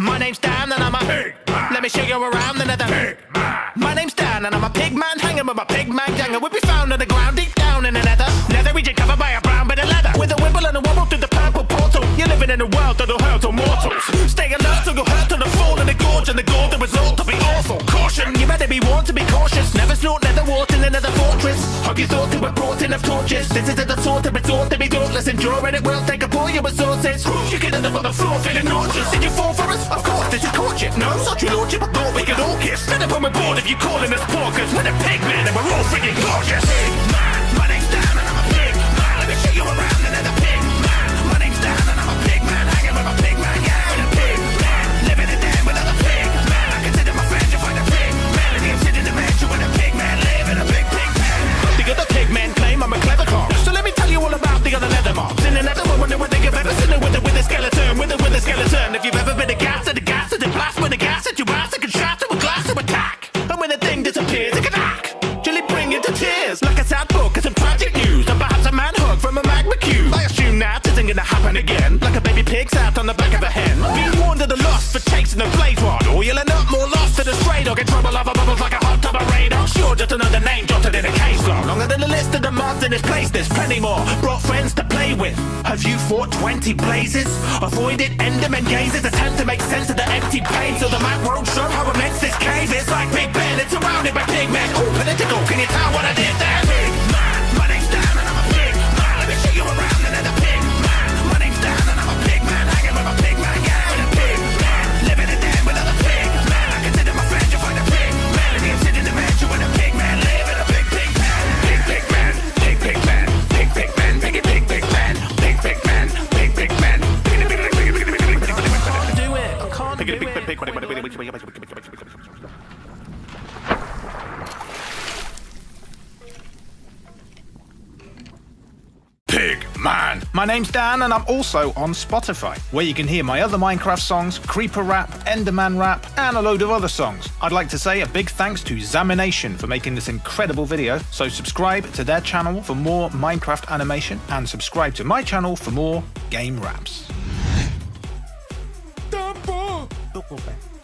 My name's Dan and I'm a Pig man. Let me show you around the nether. Pig man. My name's Dan and I'm a pig man hanging with my pig man gang and we'll be found on the ground deep down in the nether. Nether region covered by a brown bit of leather. With a wimble and a wobble through the purple portal. You're living in a world that'll hurt all mortals. Stay alert till you'll hurt to the fall in the gorge and the gore the result to be awful. Caution, you better be warned to be cautious. Never snort nether water in another fortress. Hug your thought to a brought enough torches. This is the sort of resort to be dauntless. Endure and it will take up all your resources. You can end up on the floor feeling nauseous. Did you fall for us? Of course, this is courtship. No, such your lordship. I thought we could all kiss. Set up on my board if you calling us porkers. We're the pig men and we're all freaking gorgeous. Again. Like a baby pig sat on the back of a hen. Be warned of the loss for chasing the blaze rod. Or you'll end up more lost to the stray dog in trouble over bubbles like a hot tub of radar. Sure, just another name jotted in a case log. Longer than the list of the mods in this place, there's plenty more. Brought friends to play with. Have you fought 20 blazes? Avoided enderman gazes, attempt to make sense of the empty pain. So the map won't show how immense this cave Pig man. My name's Dan, and I'm also on Spotify, where you can hear my other Minecraft songs, Creeper Rap, Enderman Rap, and a load of other songs. I'd like to say a big thanks to Zamination for making this incredible video, so subscribe to their channel for more Minecraft animation, and subscribe to my channel for more game raps. Dumbo.